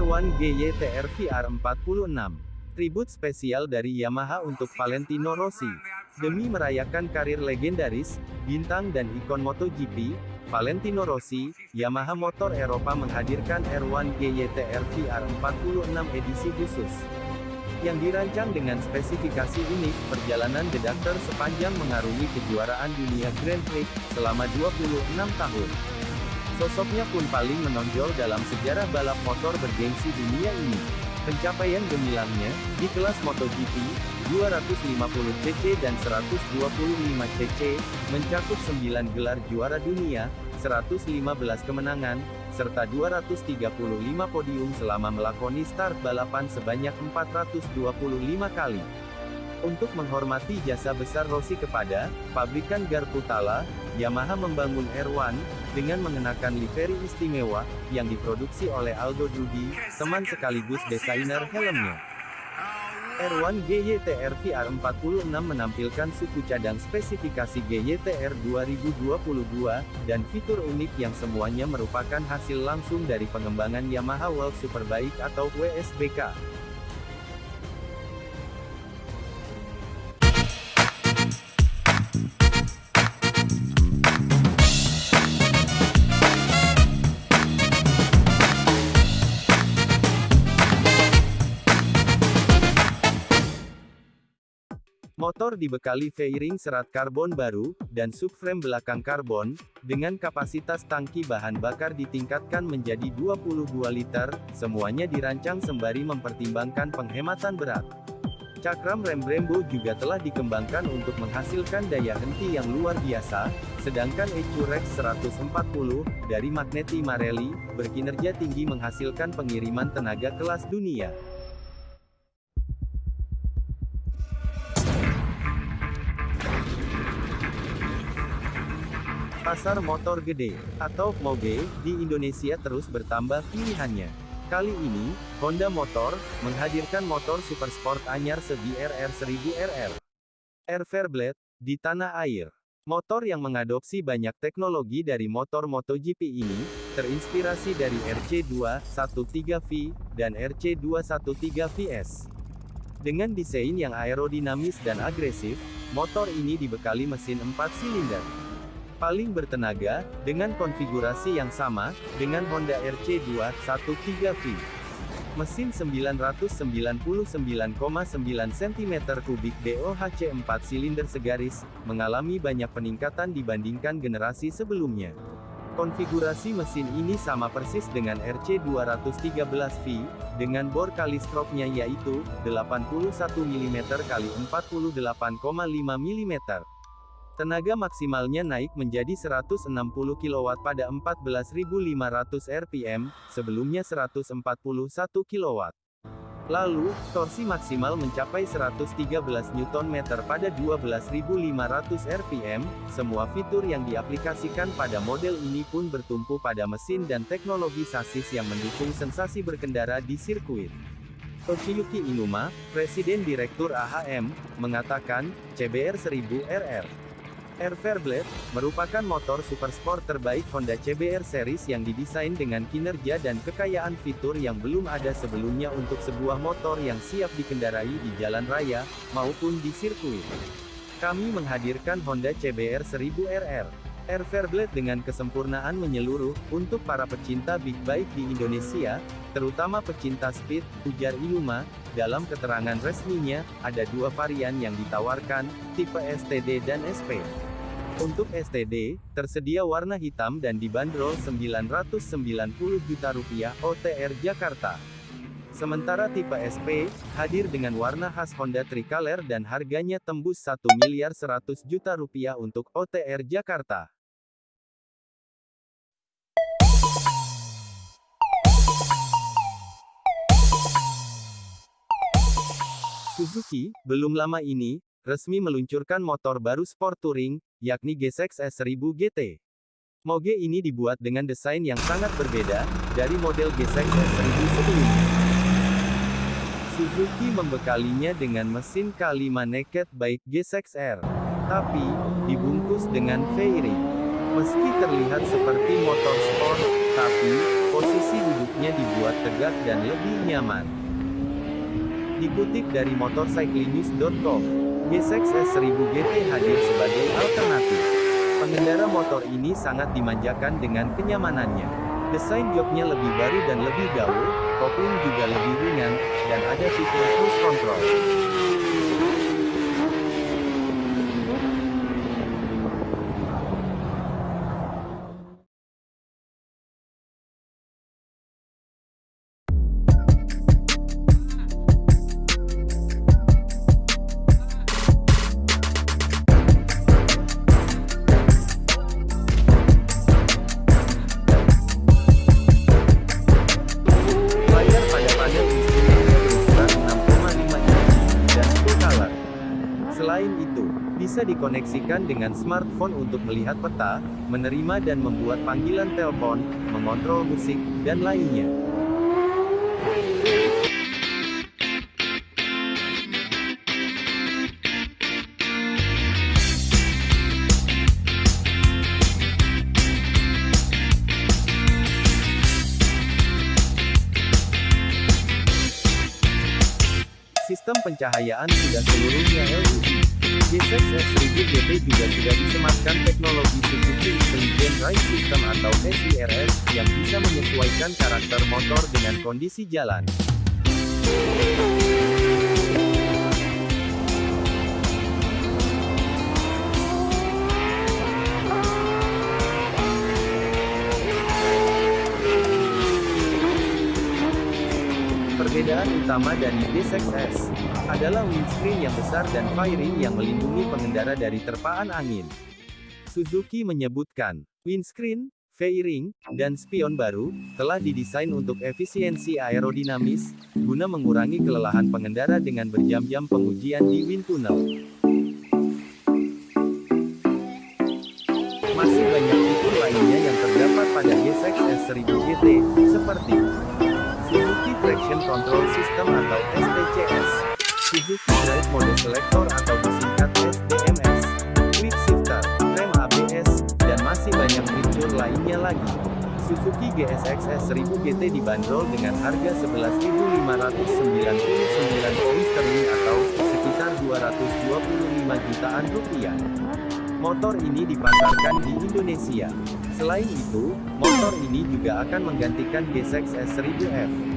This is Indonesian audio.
R1 GYTR VR46. Tribut spesial dari Yamaha untuk Valentino Rossi. Demi merayakan karir legendaris, bintang dan ikon MotoGP, Valentino Rossi, Yamaha Motor Eropa menghadirkan R1 GYTR VR46 edisi khusus. Yang dirancang dengan spesifikasi unik, perjalanan Doctor sepanjang mengarungi kejuaraan dunia Grand Prix, selama 26 tahun. Sosoknya pun paling menonjol dalam sejarah balap motor bergengsi dunia ini. Pencapaian gemilangnya, di kelas MotoGP, 250cc dan 125cc, mencakup 9 gelar juara dunia, 115 kemenangan, serta 235 podium selama melakoni start balapan sebanyak 425 kali. Untuk menghormati jasa besar Rossi kepada pabrikan Garputala, Yamaha membangun R1 dengan mengenakan livery istimewa yang diproduksi oleh Aldo Drudi, teman sekaligus desainer helmnya. R1 GYTR VR46 menampilkan suku cadang spesifikasi GYTR 2022, dan fitur unik yang semuanya merupakan hasil langsung dari pengembangan Yamaha World Superbike atau WSBK. Motor dibekali fairing serat karbon baru, dan subframe belakang karbon, dengan kapasitas tangki bahan bakar ditingkatkan menjadi 22 liter, semuanya dirancang sembari mempertimbangkan penghematan berat. Cakram rem Brembo juga telah dikembangkan untuk menghasilkan daya henti yang luar biasa, sedangkan EcuRex 140, dari Magneti Marelli, berkinerja tinggi menghasilkan pengiriman tenaga kelas dunia. Pasar motor gede, atau MOGE, di Indonesia terus bertambah pilihannya. Kali ini, Honda Motor, menghadirkan motor super sport anyar segi RR1000RR. Air Fairblade, di tanah air. Motor yang mengadopsi banyak teknologi dari motor MotoGP ini, terinspirasi dari RC213V, dan RC213VS. Dengan desain yang aerodinamis dan agresif, motor ini dibekali mesin 4 silinder paling bertenaga, dengan konfigurasi yang sama, dengan Honda RC213V. Mesin 999,9 cm3 DOHC 4 silinder segaris, mengalami banyak peningkatan dibandingkan generasi sebelumnya. Konfigurasi mesin ini sama persis dengan RC213V, dengan bor kali stroke-nya yaitu, 81 mm x 48,5 mm. Tenaga maksimalnya naik menjadi 160 kW pada 14.500 rpm, sebelumnya 141 kW. Lalu, torsi maksimal mencapai 113 Nm pada 12.500 rpm, semua fitur yang diaplikasikan pada model ini pun bertumpu pada mesin dan teknologi sasis yang mendukung sensasi berkendara di sirkuit. Toshiyuki Inuma, Presiden Direktur AHM, mengatakan, CBR 1000 RR Air Fairblade, merupakan motor super sport terbaik Honda CBR Series yang didesain dengan kinerja dan kekayaan fitur yang belum ada sebelumnya untuk sebuah motor yang siap dikendarai di jalan raya, maupun di sirkuit. Kami menghadirkan Honda CBR 1000 RR. Air Fairblade dengan kesempurnaan menyeluruh, untuk para pecinta big bike di Indonesia, terutama pecinta speed, ujar Inuma, dalam keterangan resminya, ada dua varian yang ditawarkan, tipe STD dan SP. Untuk STD, tersedia warna hitam dan dibanderol 990 juta rupiah OTR Jakarta. Sementara tipe SP, hadir dengan warna khas Honda Tricolor dan harganya tembus 1 miliar 100 juta rupiah untuk OTR Jakarta. Suzuki, belum lama ini, resmi meluncurkan motor baru sport touring, yakni GSX S1000 GT. Moge ini dibuat dengan desain yang sangat berbeda, dari model GSX S1000 sebelumnya. Suzuki membekalinya dengan mesin K5 Naked Bike GSX R. Tapi, dibungkus dengan fairing. Meski terlihat seperti motor sport, tapi, Posisi duduknya dibuat tegak dan lebih nyaman. Dikutip dari motorcyclinews.com, G6 S1000 GT hadir sebagai alternatif. Pengendara motor ini sangat dimanjakan dengan kenyamanannya. Desain joknya lebih baru dan lebih gaul, kopling juga lebih ringan, dan ada fitur cruise control. Selain itu, bisa dikoneksikan dengan smartphone untuk melihat peta, menerima dan membuat panggilan telepon, mengontrol musik, dan lainnya. Sistem pencahayaan sudah seluruhnya LED. G6 S1000 GT juga sudah disematkan teknologi Suzuki Intelligent Ride System atau SIRS, yang bisa menyesuaikan karakter motor dengan kondisi jalan. Utama dari D6S adalah windscreen yang besar dan fairing yang melindungi pengendara dari terpaan angin. Suzuki menyebutkan, windscreen, fairing, dan spion baru telah didesain untuk efisiensi aerodinamis guna mengurangi kelelahan pengendara dengan berjam-jam pengujian di wind tunnel. Masih banyak fitur lainnya yang terdapat pada G6 S1000 GT, seperti Traction Control System atau STCS, Suzuki Drive Mode Selector atau disingkat SDMS, Quick Shifter, rem ABS, dan masih banyak fitur lainnya lagi. Suzuki GSX S1000 GT dibanderol dengan harga 11.599 pound sterling atau sekitar 225 jutaan rupiah. Motor ini dipasarkan di Indonesia. Selain itu, motor ini juga akan menggantikan G6 S1000F.